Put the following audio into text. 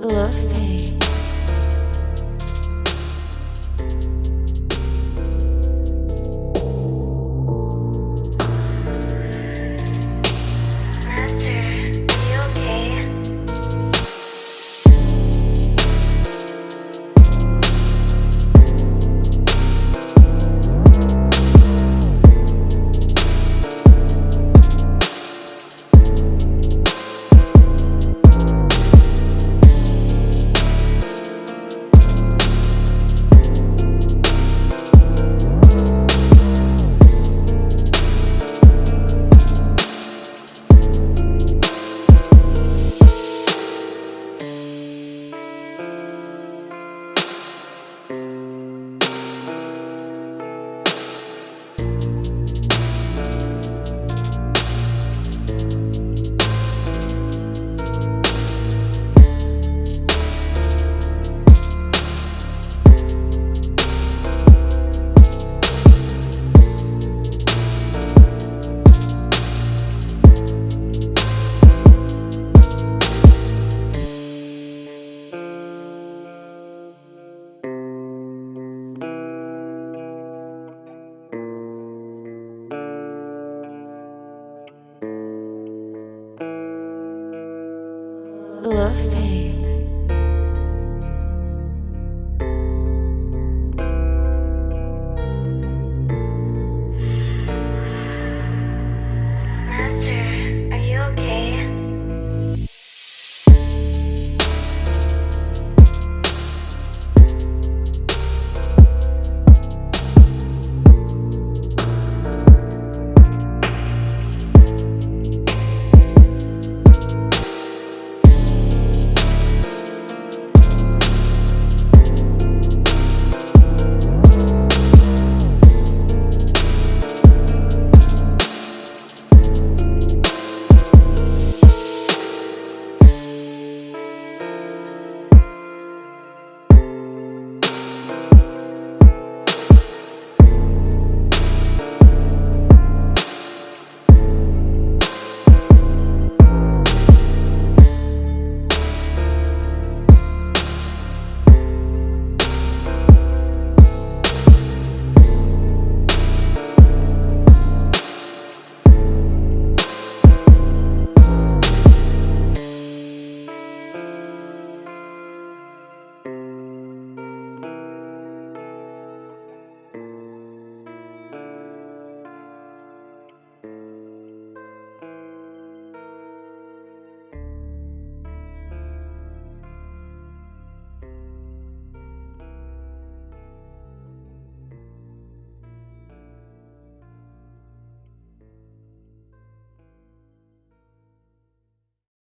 Fluffy. Hey.